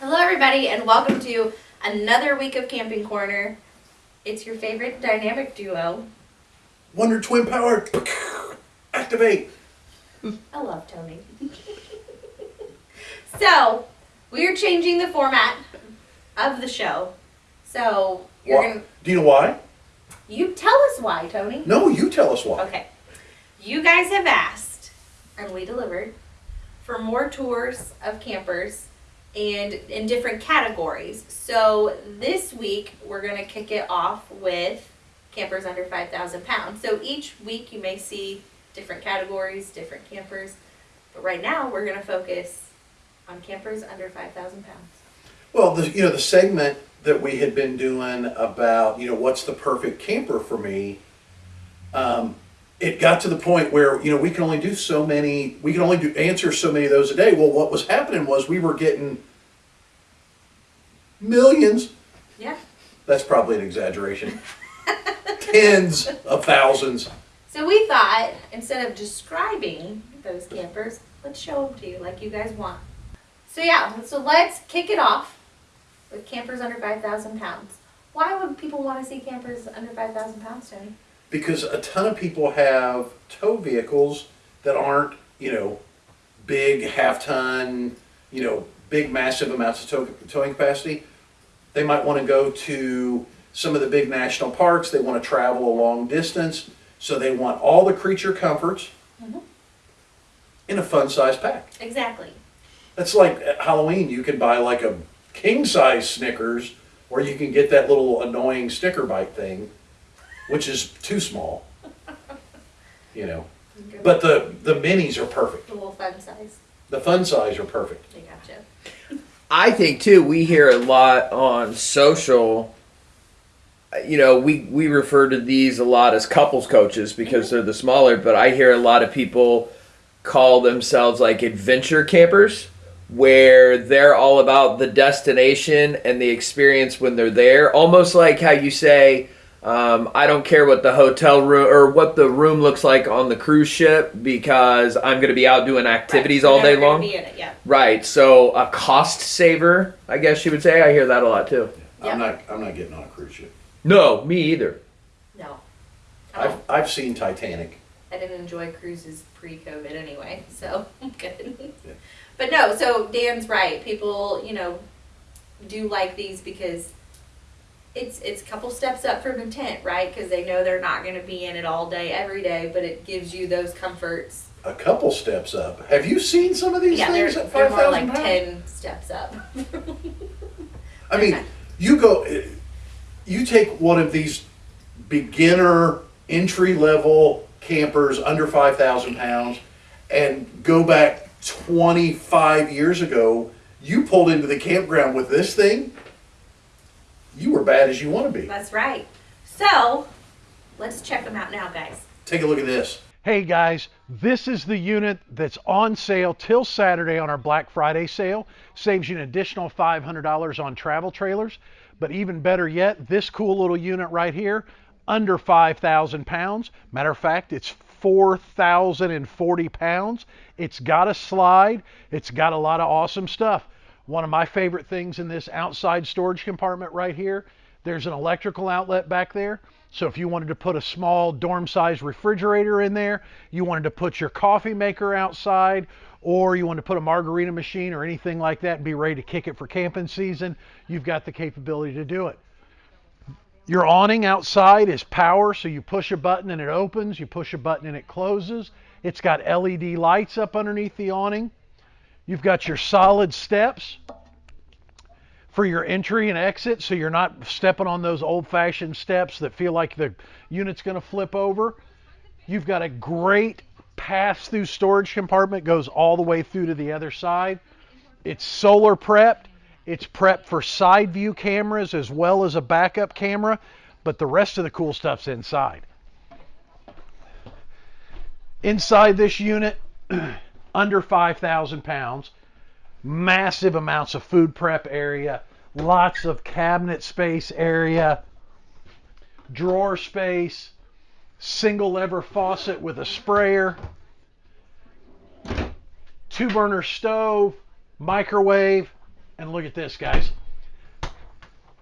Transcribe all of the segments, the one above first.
Hello, everybody, and welcome to another week of Camping Corner. It's your favorite dynamic duo. Wonder Twin Power, activate. I love Tony. so, we are changing the format of the show. So, you're Why- gonna Do you know why? you tell us why, Tony. No, you tell us why. Okay. You guys have asked, and we delivered, for more tours of campers and in different categories. So this week, we're going to kick it off with campers under 5,000 pounds. So each week, you may see different categories, different campers. But right now, we're going to focus on campers under 5,000 pounds. Well, the, you know, the segment that we had been doing about, you know, what's the perfect camper for me, um, it got to the point where, you know, we can only do so many, we can only do answer so many of those a day. Well, what was happening was we were getting millions, Yeah. that's probably an exaggeration, tens of thousands. So we thought instead of describing those campers, let's show them to you like you guys want. So yeah, so let's kick it off with campers under 5,000 pounds. Why would people want to see campers under 5,000 pounds, Tony? Because a ton of people have tow vehicles that aren't, you know, big half ton, you know, big massive amounts of tow, towing capacity. They might want to go to some of the big national parks. They want to travel a long distance, so they want all the creature comforts Mhm. in a fun size pack. Exactly. That's like at Halloween, you can buy like a king size Snickers, or you can get that little annoying sticker bite thing, which is too small. You know, but the the minis are perfect. the little fun size. The fun size are perfect. They gotcha. I think too. We hear a lot on social. You know, we we refer to these a lot as couples coaches because they're the smaller. But I hear a lot of people call themselves like adventure campers, where they're all about the destination and the experience when they're there. Almost like how you say, um, "I don't care what the hotel room or what the room looks like on the cruise ship because I'm going to be out doing activities Right, all day long." Be in it, yeah. Right. So a cost saver, I guess you would say. I hear that a lot too. Yeah. I'm not I'm not getting on a cruise ship. No, me either. No. I've I've seen Titanic. I didn't enjoy cruises pre-COVID anyway, so I'm good. Yeah. But no, so Dan's right. People, you know, do like these because it's it's a couple steps up from a tent, right? Because they know they're not going to be in it all day, every day, but it gives you those comforts. A couple steps up. Have you seen some of these yeah, they're, things at they're five more like pounds? ten steps up. I mean, Okay. you go, you take one of these beginner entry level campers under 5,000 pounds and go back 25 years ago, you pulled into the campground with this thing, you were bad as you want to be. That's right. So let's check them out now, guys. Take a look at this. Hey guys, this is the unit that's on sale till Saturday on our Black Friday sale. Saves you an additional $500 on travel trailers. But even better yet, this cool little unit right here, under 5,000 pounds. Matter of fact, it's 4,040 pounds. It's got a slide. It's got a lot of awesome stuff. One of my favorite things in this outside storage compartment right here, there's an electrical outlet back there. So if you wanted to put a small dorm size refrigerator in there, you wanted to put your coffee maker outside, or you wanted to put a margarita machine or anything like that and be ready to kick it for camping season, you've got the capability to do it. Your awning outside is power, so you push a button and it opens, you push a button and it closes. It's got LED lights up underneath the awning. You've got your solid steps for your entry and exit, so you're not stepping on those old fashioned steps that feel like the unit's going to flip over. You've got a great pass through storage compartment, goes all the way through to the other side. It's solar prepped. It's prepped for side view cameras as well as a backup camera, but the rest of the cool stuff's inside. Inside this unit, under 5,000 pounds, massive amounts of food prep area, lots of cabinet space area, drawer space, single lever faucet with a sprayer, two burner stove, microwave, And look at this, guys.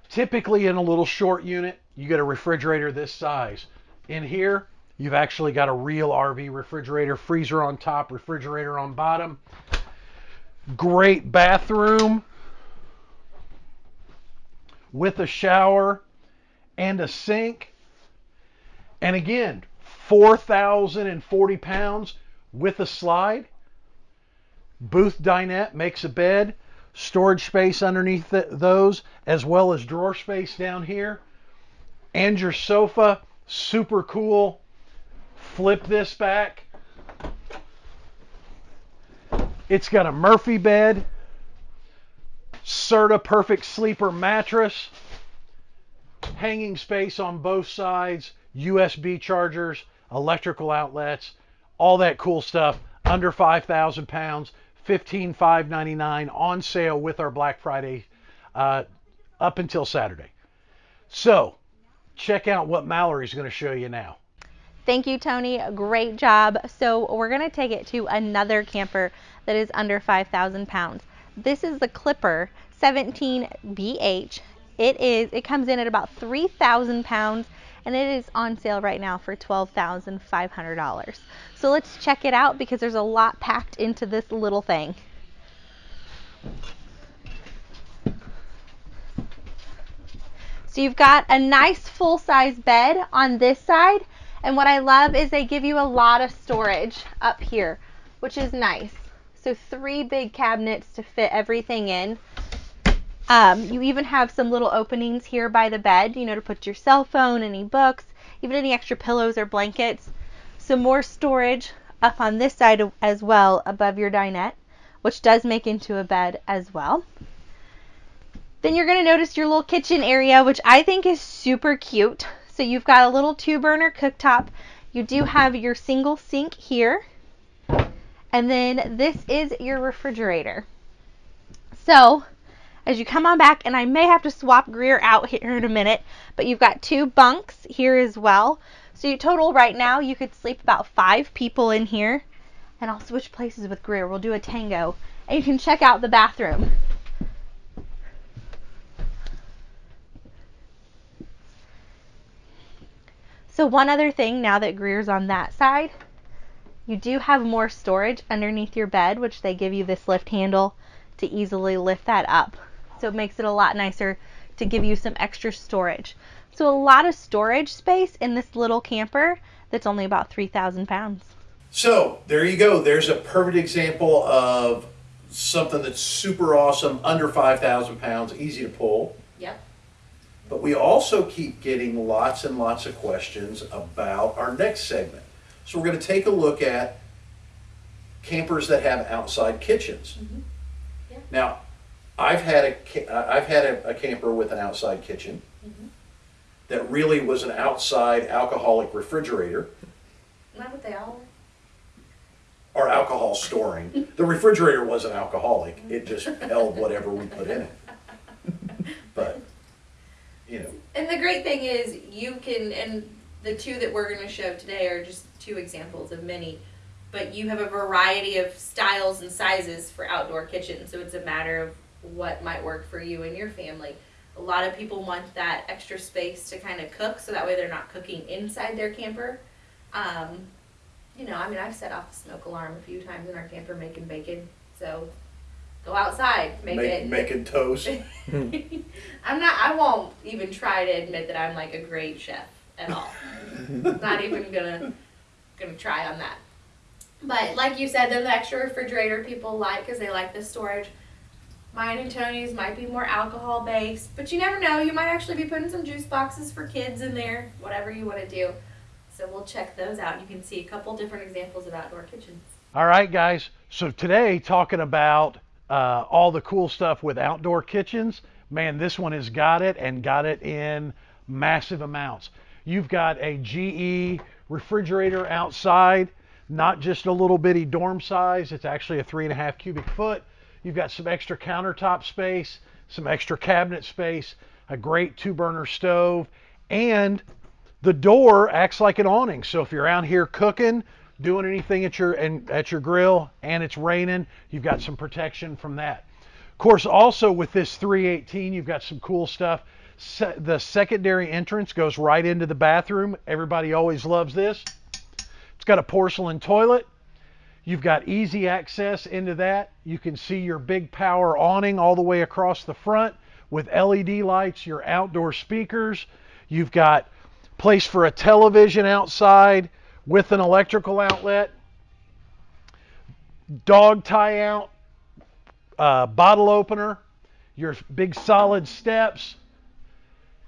Typically in a little short unit, you get a refrigerator this size. In here, you've actually got a real RV refrigerator, freezer on top, refrigerator on bottom. Great bathroom with a shower and a sink. And again, 4,040 pounds with a slide. Booth dinette makes a bed, storage space underneath th- those, as well as drawer space down here. And your sofa, super cool. Flip this back. It's got a Murphy bed, Serta Perfect Sleeper mattress, hanging space on both sides, USB chargers, electrical outlets, all that cool stuff. Under 5,000 pounds, 15,599 on sale with our Black Friday uh, up until Saturday. So, check out what Mallory's going to show you now. Thank you, Tony. Great job. So we're going to take it to another camper that is under 5,000 pounds. This is the Clipper 17BH. It is. It comes in at about 3,000 pounds, and it is on sale right now for $12,500. So let's check it out because there's a lot packed into this little thing. So you've got a nice full-size bed on this side. And what I love is they give you a lot of storage up here, which is nice. So three big cabinets to fit everything in. Um, you even have some little openings here by the bed, you know, to put your cell phone, any books, even any extra pillows or blankets. Some more storage up on this side as well above your dinette, which does make into a bed as well. Then you're going to notice your little kitchen area, which I think is super cute. So you've got a little two burner cooktop. You do have your single sink here. And then this is your refrigerator. So as you come on back, and I may have to swap Greer out here in a minute, but you've got two bunks here as well. So you total right now, you could sleep about five people in here. And I'll switch places with Greer. We'll do a tango. And you can check out the bathroom. So one other thing now that Greer's on that side, you do have more storage underneath your bed, which they give you this lift handle to easily lift that up. So it makes it a lot nicer to give you some extra storage. So a lot of storage space in this little camper that's only about 3,000 pounds. So there you go. There's a perfect example of something that's super awesome, under 5,000 pounds, easy to pull. Yep. But we also keep getting lots and lots of questions about our next segment. So we're going to take a look at campers that have outside kitchens. Mm-hmm. Yeah. Now, I've had a I've had a, a camper with an outside kitchen mm-hmm. that really was an outside alcoholic refrigerator Not what they all or alcohol storing. The refrigerator wasn't alcoholic; it just held whatever we put in it. But you know, And the great thing is you can, and the two that we're going to show today are just two examples of many, but you have a variety of styles and sizes for outdoor kitchens. So it's a matter of what might work for you and your family. A lot of people want that extra space to kind of cook, so that way they're not cooking inside their camper. Um, you know, I mean, I've set off the smoke alarm a few times in our camper making bacon. So go outside, make, make, it. making toast. I'm not. I won't even try to admit that I'm like a great chef at all. not even gonna gonna try on that. But like you said, the extra refrigerator people like because they like the storage. Mine and Tony's might be more alcohol based, but you never know. You might actually be putting some juice boxes for kids in there, whatever you want to do. So we'll check those out. You can see a couple different examples of outdoor kitchens. All right, guys. So today, talking about uh, all the cool stuff with outdoor kitchens. Man, this one has got it and got it in massive amounts. You've got a GE refrigerator outside, not just a little bitty dorm size. It's actually a three and a half cubic foot. You've got some extra countertop space, some extra cabinet space, a great two burner stove, and the door acts like an awning. So if you're out here cooking, doing anything at your and at your grill and it's raining, you've got some protection from that. Of course, also with this 318, you've got some cool stuff. Se- the secondary entrance goes right into the bathroom. Everybody always loves this. It's got a porcelain toilet. You've got easy access into that. You can see your big power awning all the way across the front with LED lights, your outdoor speakers. You've got place for a television outside with an electrical outlet. Dog tie out, uh, bottle opener, your big solid steps.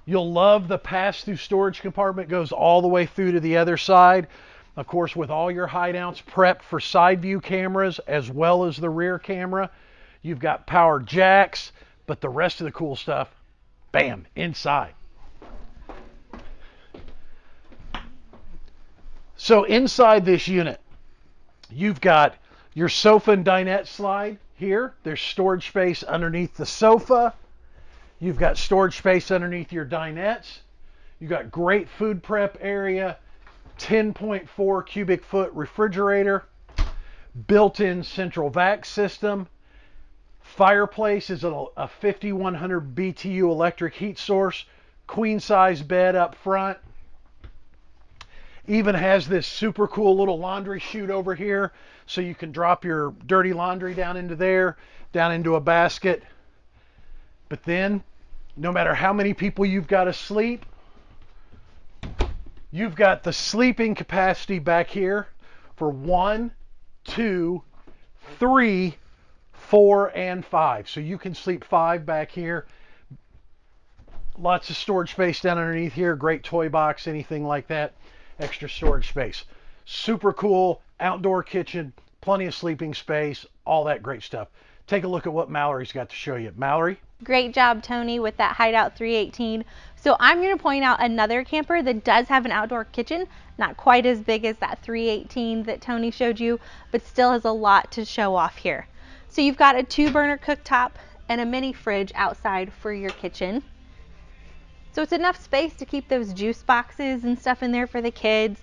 You'll love the pass through storage compartment goes all the way through to the other side. Of course, with all your hideouts prepped for side view cameras as well as the rear camera, you've got power jacks, but the rest of the cool stuff, bam, inside. So inside this unit, you've got your sofa and dinette slide here. There's storage space underneath the sofa. You've got storage space underneath your dinettes. You've got great food prep area, 10.4 cubic foot refrigerator, built-in central vac system. Fireplace is a, a 5100 BTU electric heat source, queen size bed up front. Even has this super cool little laundry chute over here so you can drop your dirty laundry down into there, down into a basket. But then, no matter how many people you've got asleep, you've got the sleeping capacity back here for one, two, three, four, and five. So you can sleep five back here. Lots of storage space down underneath here. Great toy box, anything like that. Extra storage space. Super cool outdoor kitchen, plenty of sleeping space, all that great stuff. Take a look at what Mallory's got to show you. Mallory? Great job, Tony, with that Hideout 318. So I'm going to point out another camper that does have an outdoor kitchen, not quite as big as that 318 that Tony showed you, but still has a lot to show off here. So you've got a two burner cooktop and a mini fridge outside for your kitchen. So it's enough space to keep those juice boxes and stuff in there for the kids,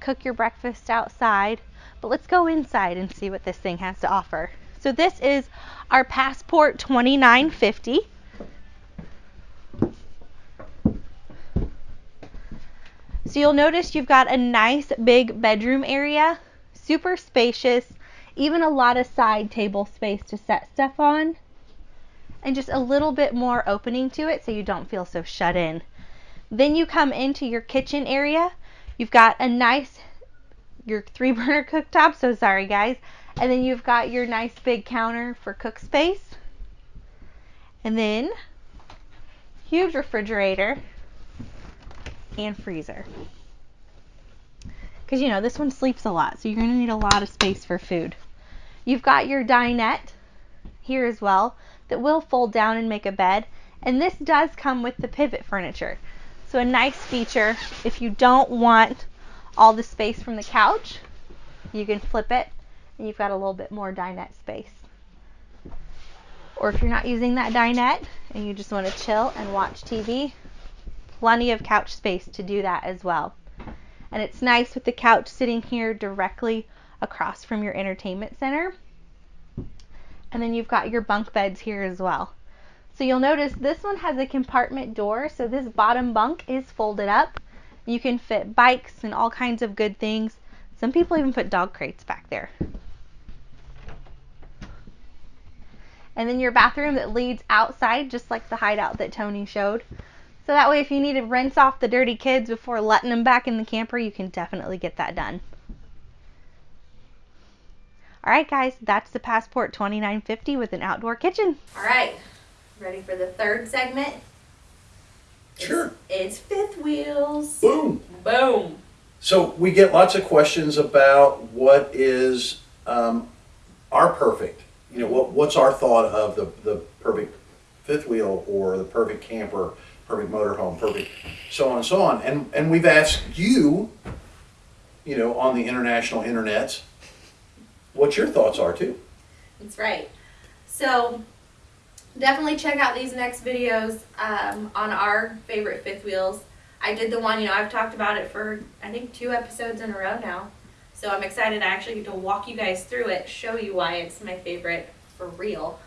cook your breakfast outside. But let's go inside and see what this thing has to offer. So this is our Passport 2950. So you'll notice you've got a nice big bedroom area, super spacious, even a lot of side table space to set stuff on, and just a little bit more opening to it so you don't feel so shut in. Then you come into your kitchen area. You've got a nice your three burner cooktop, so sorry guys. And then you've got your nice big counter for cook space. And then huge refrigerator and freezer. Because you know, this one sleeps a lot, so you're going to need a lot of space for food. You've got your dinette here as well that will fold down and make a bed. And this does come with the pivot furniture. So a nice feature if you don't want all the space from the couch, you can flip it and you've got a little bit more dinette space. Or if you're not using that dinette and you just want to chill and watch TV, plenty of couch space to do that as well. And it's nice with the couch sitting here directly across from your entertainment center. And then you've got your bunk beds here as well. So you'll notice this one has a compartment door, so this bottom bunk is folded up. You can fit bikes and all kinds of good things. Some people even put dog crates back there. And then your bathroom that leads outside, just like the hideout that Tony showed. So that way, if you need to rinse off the dirty kids before letting them back in the camper, you can definitely get that done. All right, guys, that's the Passport 2950 with an outdoor kitchen. All right, ready for the third segment? Sure. It's, it's fifth wheels. Boom. Boom. So we get lots of questions about what is um, our perfect. You know, what what's our thought of the the perfect fifth wheel or the perfect camper, perfect motorhome, perfect so on and so on. And and we've asked you, you know, on the international internets, what your thoughts are too. That's right. So definitely check out these next videos um, on our favorite fifth wheels. I did the one, you know, I've talked about it for I think two episodes in a row now. So I'm excited I actually get to walk you guys through it, show you why it's my favorite for real.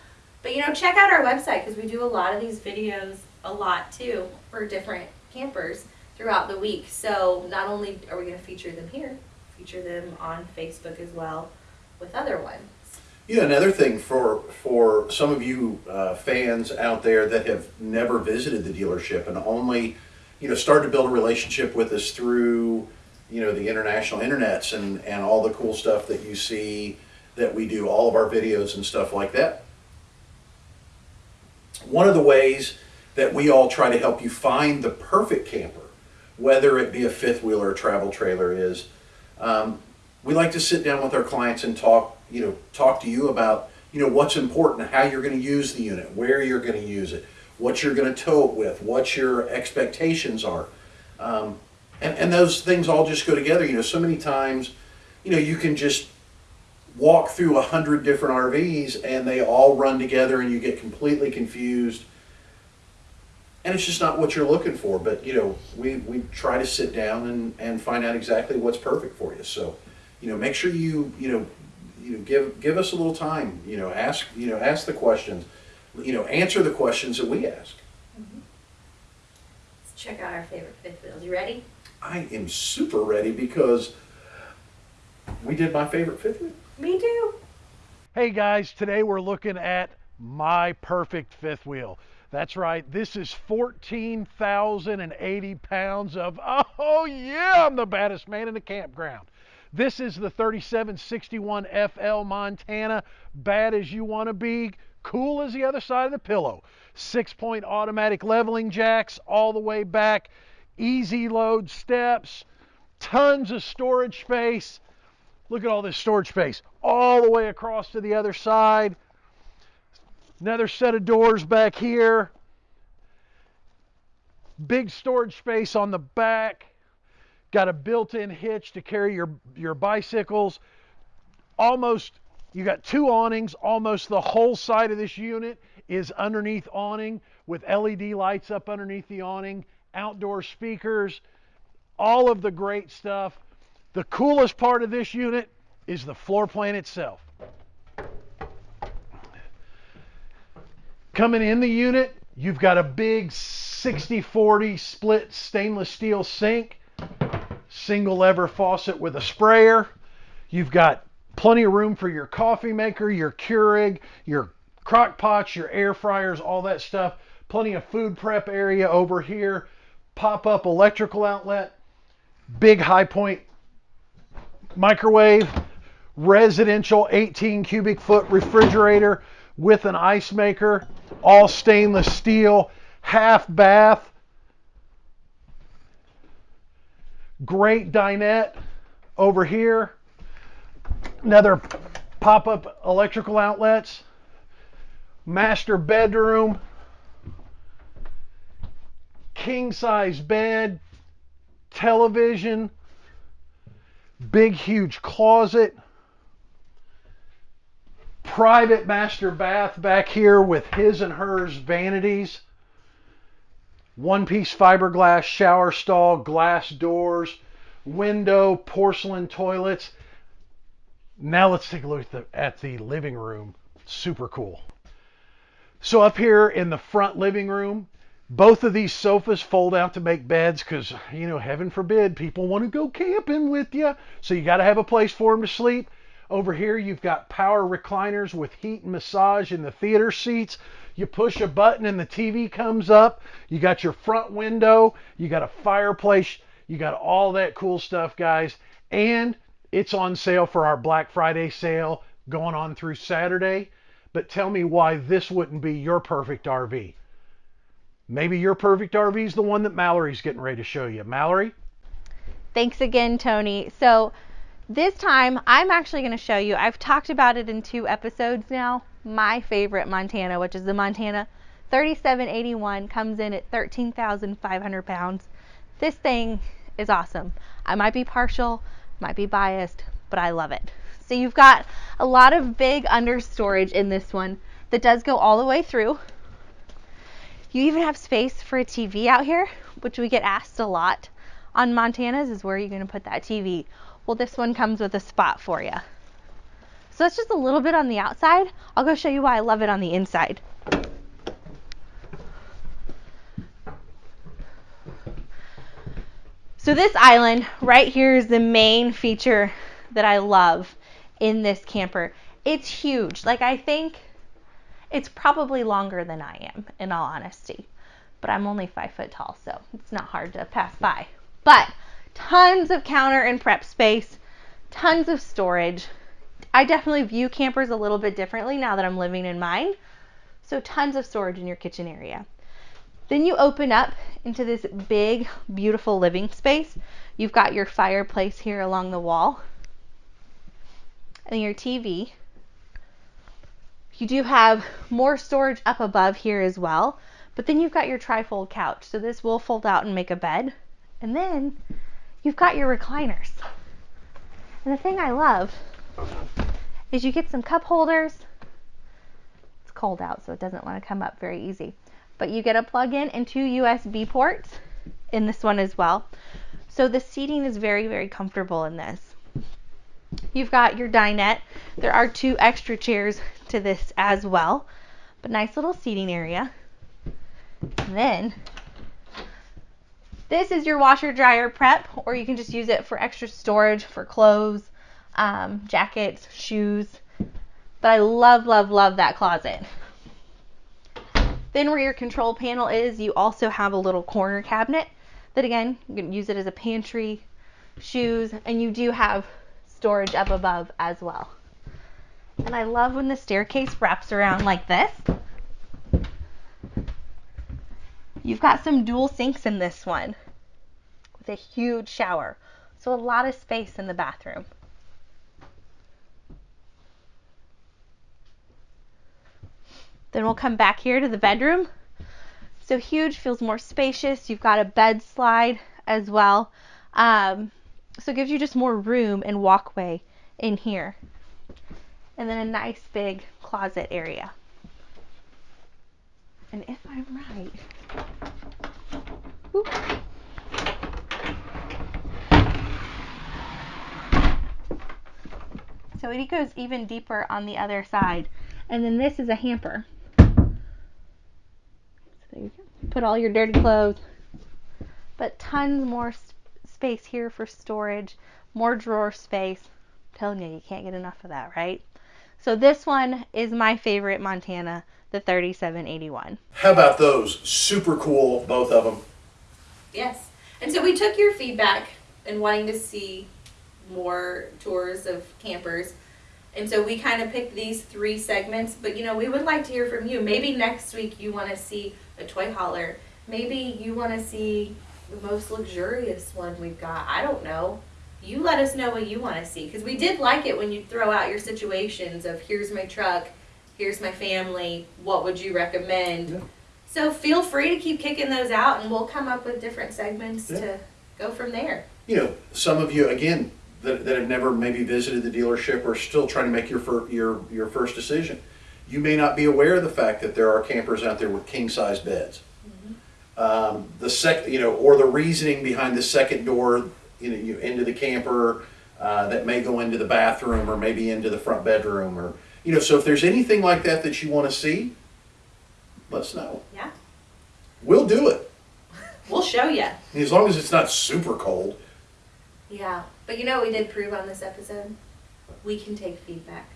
But you know, check out our website because we do a lot of these videos a lot too for different campers throughout the week. So not only are we going to feature them here, feature them on Facebook as well with other ones. Yeah, another thing for for some of you uh, fans out there that have never visited the dealership and only, you know, started to build a relationship with us through, you know, the international internets and and all the cool stuff that you see that we do, all of our videos and stuff like that. One of the ways that we all try to help you find the perfect camper, whether it be a fifth wheel or travel trailer, is um, we like to sit down with our clients and talk, you know, talk to you about, you know, what's important, how you're going to use the unit, where you're going to use it, what you're going to tow it with, what your expectations are. Um, and, and those things all just go together. You know, so many times, you know, you can just walk through a hundred different RVs and they all run together and you get completely confused. And it's just not what you're looking for. But, you know, we, we try to sit down and, and find out exactly what's perfect for you. So, you know, make sure you, you know, you know, give, give us a little time, you know, ask, you know, ask the questions, you know, answer the questions that we ask. Mm-hmm. Let's check out our favorite fifth wheels. You ready? I am super ready because we did my favorite fifth wheel. Me too. Hey guys, today we're looking at my perfect fifth wheel. That's right, this is 14,080 pounds of, oh yeah, I'm the baddest man in the campground. This is the 3761 FL Montana, bad as you want to be, cool as the other side of the pillow. Six point automatic leveling jacks all the way back, easy load steps, tons of storage space. Look at all this storage space all the way across to the other side. Another set of doors back here. Big storage space on the back. Got a built-in hitch to carry your your bicycles. Almost you got two awnings. Almost the whole side of this unit is underneath awning with LED lights up underneath the awning, outdoor speakers, all of the great stuff. The coolest part of this unit is the floor plan itself. Coming in the unit, you've got a big 60-40 split stainless steel sink, single lever faucet with a sprayer. You've got plenty of room for your coffee maker, your Keurig, your crock pots, your air fryers, all that stuff. Plenty of food prep area over here. Pop-up electrical outlet. Big high point microwave. Residential 18 cubic foot refrigerator with an ice maker. All stainless steel. Half bath. Great dinette over here. Another pop-up electrical outlets. Master bedroom. King size bed. Television. Big huge closet. Private master bath back here with his and hers vanities one piece fiberglass shower stall, glass doors, window, porcelain toilets. Now let's take a look at the, at the living room. Super cool. So up here in the front living room, both of these sofas fold out to make beds because, you know, heaven forbid, people want to go camping with you. So you got to have a place for them to sleep. Over here, you've got power recliners with heat and massage in the theater seats. You push a button and the TV comes up. You got your front window. You got a fireplace. You got all that cool stuff, guys. And it's on sale for our Black Friday sale going on through Saturday. But tell me why this wouldn't be your perfect RV. Maybe your perfect RV is the one that Mallory's getting ready to show you. Mallory? Thanks again, Tony. So this time I'm actually going to show you, I've talked about it in two episodes now, my favorite Montana, which is the Montana 3781, comes in at 13,500 pounds. This thing is awesome. I might be partial, might be biased, but I love it. So you've got a lot of big under storage in this one that does go all the way through. You even have space for a TV out here, which we get asked a lot on Montanas is where are you going to put that TV? Well, this one comes with a spot for you. So that's just a little bit on the outside. I'll go show you why I love it on the inside. So this island right here is the main feature that I love in this camper. It's huge. Like I think it's probably longer than I am, in all honesty. But I'm only five foot tall, so it's not hard to pass by. But tons of counter and prep space, tons of storage. I definitely view campers a little bit differently now that I'm living in mine. So tons of storage in your kitchen area. Then you open up into this big, beautiful living space. You've got your fireplace here along the wall and your TV. You do have more storage up above here as well, but then you've got your trifold couch. So this will fold out and make a bed. And then you've got your recliners. And the thing I love uh-huh. is you get some cup holders. It's cold out, so it doesn't want to come up very easy. But you get a plug-in and two USB ports in this one as well. So the seating is very, very comfortable in this. You've got your dinette. There are two extra chairs to this as well, but nice little seating area. And then this is your washer dryer prep, or you can just use it for extra storage for clothes, um, jackets, shoes. But I love, love, love that closet. Then where your control panel is, you also have a little corner cabinet that again, you can use it as a pantry, shoes, and you do have storage up above as well. And I love when the staircase wraps around like this. You've got some dual sinks in this one with a huge shower. So a lot of space in the bathroom. Then we'll come back here to the bedroom. So huge, feels more spacious. You've got a bed slide as well. Um, so it gives you just more room and walkway in here. And then a nice big closet area. And if I'm right, So it goes even deeper on the other side. And then this is a hamper. So. Put all your dirty clothes. But tons more s- space here for storage, more drawer space. I'm telling you, you can't get enough of that, right? So this one is my favorite Montana, the 3781. How about those? Super cool, both of them. Yes. And so we took your feedback and wanting to see more tours of campers. And so we kind of picked these three segments, but you know, we would like to hear from you. Maybe next week you want to see a toy hauler. Maybe you want to see the most luxurious one we've got. I don't know. You let us know what you want to see because we did like it when you throw out your situations of here's my truck, here's my family, what would you recommend? Yeah. So feel free to keep kicking those out and we'll come up with different segments Yeah. to go from there. You know, some of you, again, that, that have never maybe visited the dealership or still trying to make your, fir- your, your first decision. You may not be aware of the fact that there are campers out there with king-size beds. Um, the sec, you know, or the reasoning behind the second door, you know, you into the camper uh, that may go into the bathroom or maybe into the front bedroom or, you know, so if there's anything like that that you want to see, let us know. Yeah. We'll do it. We'll show you. As long as it's not super cold. Yeah. But you know what we did prove on this episode? We can take feedback.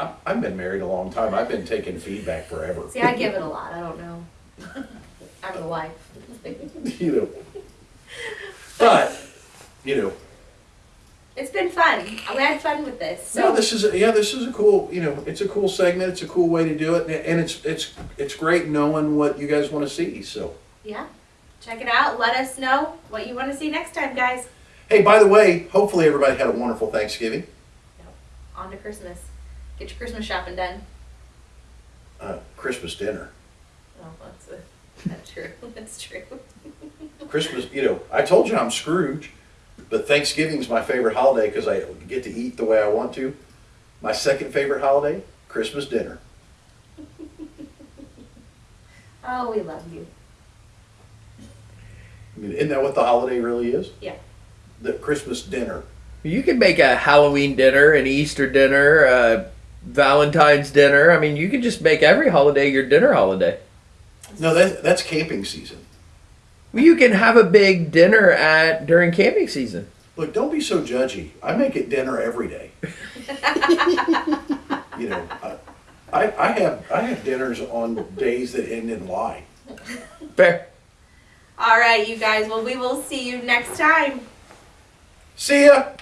I- I've been married a long time. I've been taking feedback forever. See, I give it a lot. I don't know. I'm the wife. you know. But, you know, It's been fun. We had fun with this. So no, this is a, yeah, this is a cool. You know, it's a cool segment. It's a cool way to do it, and- it's it's it's great knowing what you guys want to see. So, yeah. Check it out. Let us know what you want to see next time, guys. hey, by the way, hopefully everybody had a wonderful Thanksgiving. On to Christmas. Get your Christmas shopping done. Uh, Christmas dinner. Oh, that's, a, that's true. That's true. Christmas, you know, I told you I'm Scrooge, but Thanksgiving is my favorite holiday because I get to eat the way I want to. My second favorite holiday, Christmas dinner. Oh, we love you. I mean, isn't that what the holiday really is? Yeah. The Christmas dinner. You can make a Halloween dinner, an Easter dinner, a Valentine's dinner. I mean, you can just make every holiday your dinner holiday. No, that, that's camping season. Well, you can have a big dinner at during camping season. Look, don't be so judgy. I make it dinner every day. you know, I, I, I have I have dinners on days that end in Y. Fair. All right, you guys. Well, we will see you next time. See ya.